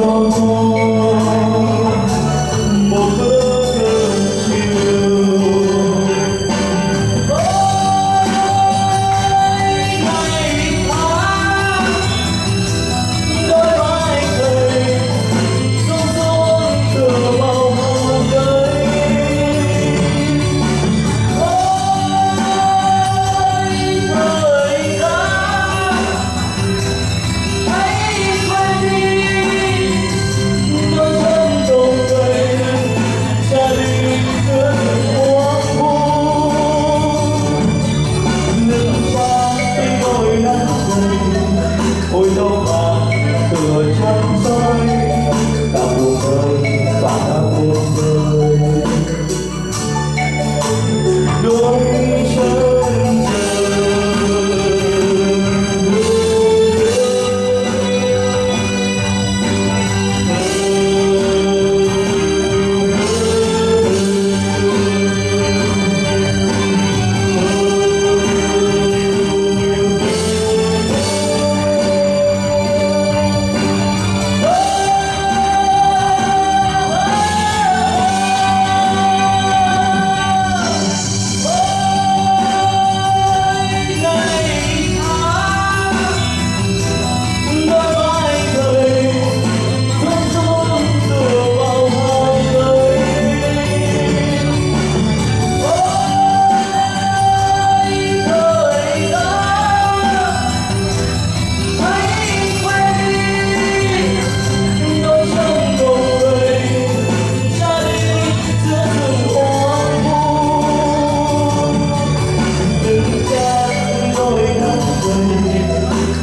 Lord.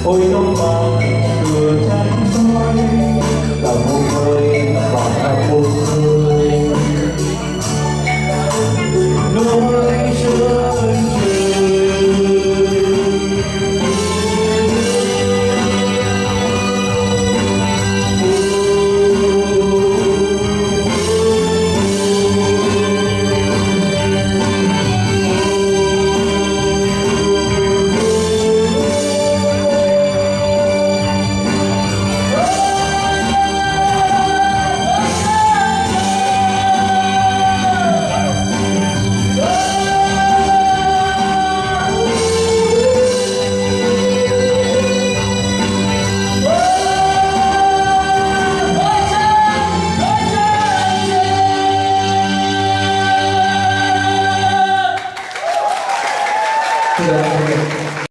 Oh, Hoy no Obrigado.